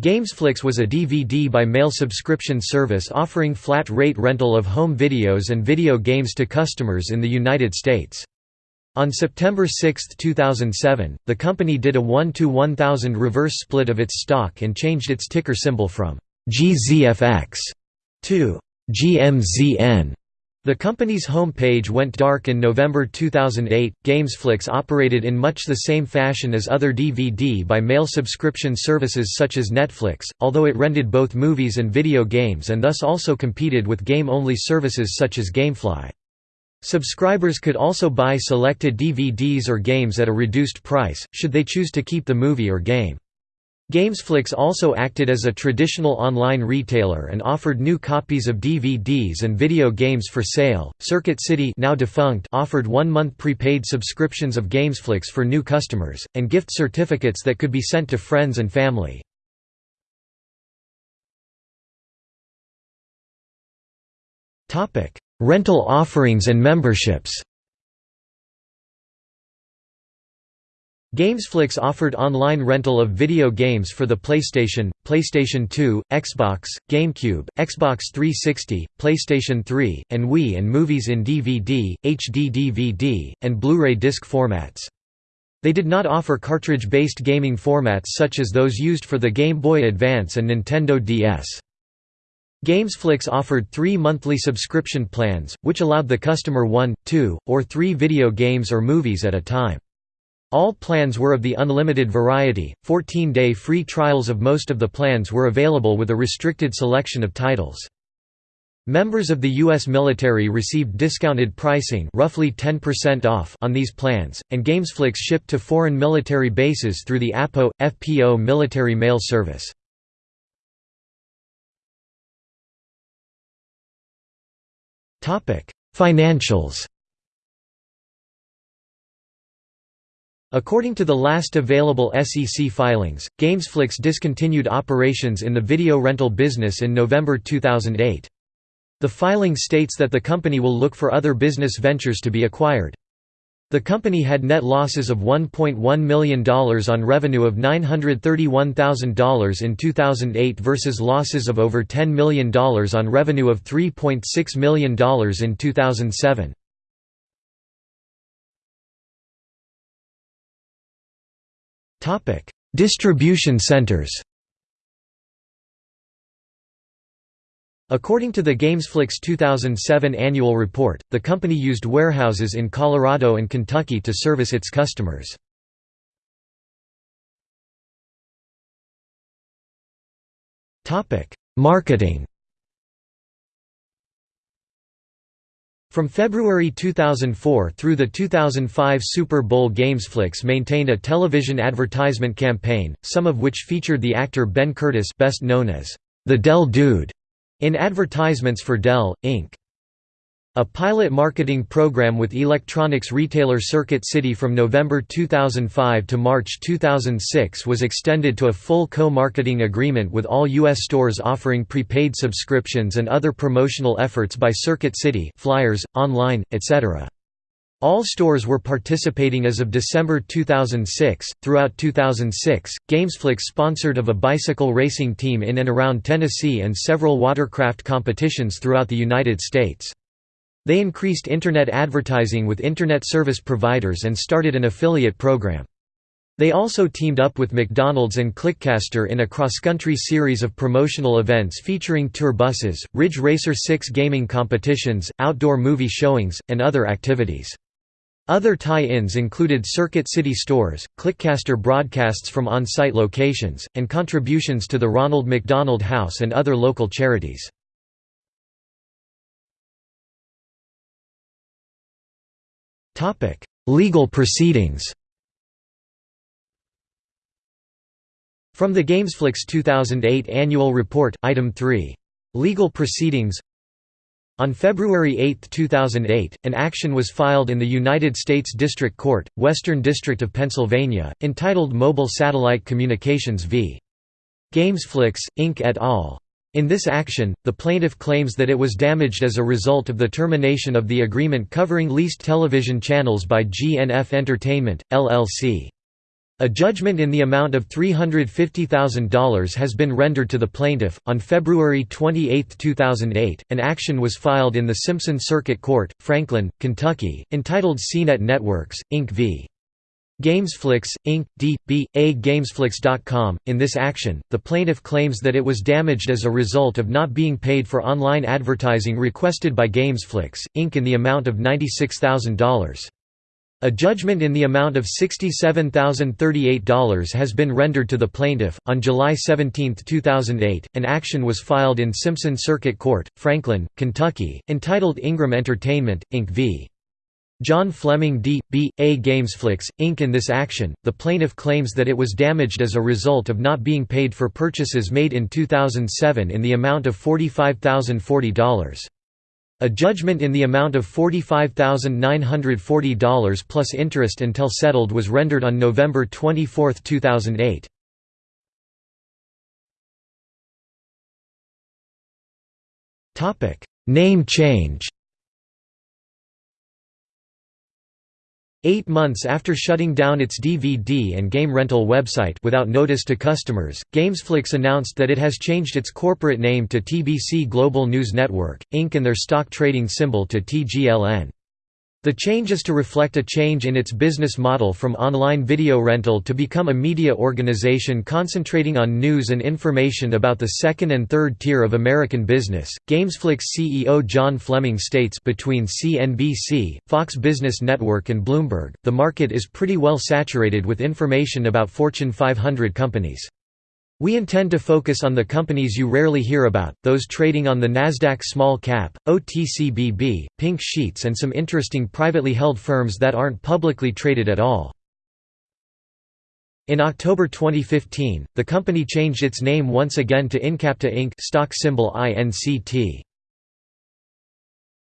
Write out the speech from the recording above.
Gamesflix was a DVD by mail subscription service offering flat-rate rental of home videos and video games to customers in the United States. On September 6, 2007, the company did a 1 to 1000 reverse split of its stock and changed its ticker symbol from GZFX to GMZN. The company's home page went dark in November 2008. Gamesflix operated in much the same fashion as other DVD by mail subscription services such as Netflix, although it rented both movies and video games and thus also competed with game only services such as Gamefly. Subscribers could also buy selected DVDs or games at a reduced price, should they choose to keep the movie or game. Gamesflix also acted as a traditional online retailer and offered new copies of DVDs and video games for sale. Circuit City, now defunct, offered 1-month prepaid subscriptions of Gamesflix for new customers and gift certificates that could be sent to friends and family. Topic: Rental offerings and memberships. Gamesflix offered online rental of video games for the PlayStation, PlayStation 2, Xbox, GameCube, Xbox 360, PlayStation 3, and Wii and movies in DVD, HD DVD, and Blu-ray disc formats. They did not offer cartridge-based gaming formats such as those used for the Game Boy Advance and Nintendo DS. Gamesflix offered three monthly subscription plans, which allowed the customer one, two, or three video games or movies at a time. All plans were of the unlimited variety, 14-day free trials of most of the plans were available with a restricted selection of titles. Members of the U.S. military received discounted pricing roughly 10% off on these plans, and Gamesflix shipped to foreign military bases through the APO, FPO military mail service. Financials According to the last available SEC filings, Gamesflix discontinued operations in the video rental business in November 2008. The filing states that the company will look for other business ventures to be acquired. The company had net losses of $1.1 million on revenue of $931,000 in 2008 versus losses of over $10 million on revenue of $3.6 million in 2007. Topic: Distribution centers. According to the Gamesflix 2007 annual report, the company used warehouses in Colorado and Kentucky to service its customers. Marketing From February 2004 through the 2005 Super Bowl games Gamesflix maintained a television advertisement campaign, some of which featured the actor Ben Curtis best known as the Dell Dude in advertisements for Dell, Inc. A pilot marketing program with electronics retailer Circuit City from November 2005 to March 2006 was extended to a full co-marketing agreement with all U.S. stores offering prepaid subscriptions and other promotional efforts by Circuit City flyers, online, etc. All stores were participating as of December 2006. Throughout 2006, Gamesflix sponsored of a bicycle racing team in and around Tennessee and several watercraft competitions throughout the United States. They increased Internet advertising with Internet service providers and started an affiliate program. They also teamed up with McDonald's and Clickcaster in a cross-country series of promotional events featuring tour buses, Ridge Racer 6 gaming competitions, outdoor movie showings, and other activities. Other tie-ins included Circuit City stores, Clickcaster broadcasts from on-site locations, and contributions to the Ronald McDonald House and other local charities. Legal proceedings From the Gamesflix 2008 Annual Report, Item 3. Legal Proceedings On February 8, 2008, an action was filed in the United States District Court, Western District of Pennsylvania, entitled Mobile Satellite Communications v. Gamesflix, Inc. et al. In this action, the plaintiff claims that it was damaged as a result of the termination of the agreement covering leased television channels by GNF Entertainment, LLC. A judgment in the amount of $350,000 has been rendered to the plaintiff. On February 28, 2008, an action was filed in the Simpson Circuit Court, Franklin, Kentucky, entitled CNET Networks, Inc. v. Gamesflix, Inc., D.B.A. Gamesflix.com. In this action, the plaintiff claims that it was damaged as a result of not being paid for online advertising requested by Gamesflix, Inc. in the amount of $96,000. A judgment in the amount of $67,038 has been rendered to the plaintiff. On July 17, 2008, an action was filed in Simpson Circuit Court, Franklin, Kentucky, entitled Ingram Entertainment, Inc. v. John Fleming D. B. A. Gamesflix, Inc. In this action, the plaintiff claims that it was damaged as a result of not being paid for purchases made in 2007 in the amount of $45,040. A judgment in the amount of $45,940 plus interest until settled was rendered on November 24, 2008. Name change Eight months after shutting down its DVD and game rental website without notice to customers, Gamesflix announced that it has changed its corporate name to TBC Global News Network, Inc. and their stock trading symbol to TGLN. The change is to reflect a change in its business model from online video rental to become a media organization concentrating on news and information about the second and third tier of American business. Gamesflix CEO John Fleming states between CNBC, Fox Business Network and Bloomberg, the market is pretty well saturated with information about Fortune 500 companies. We intend to focus on the companies you rarely hear about, those trading on the Nasdaq Small Cap, OTCBB, Pink Sheets and some interesting privately held firms that aren't publicly traded at all. In October 2015, the company changed its name once again to Incapta Inc. stock symbol INCT.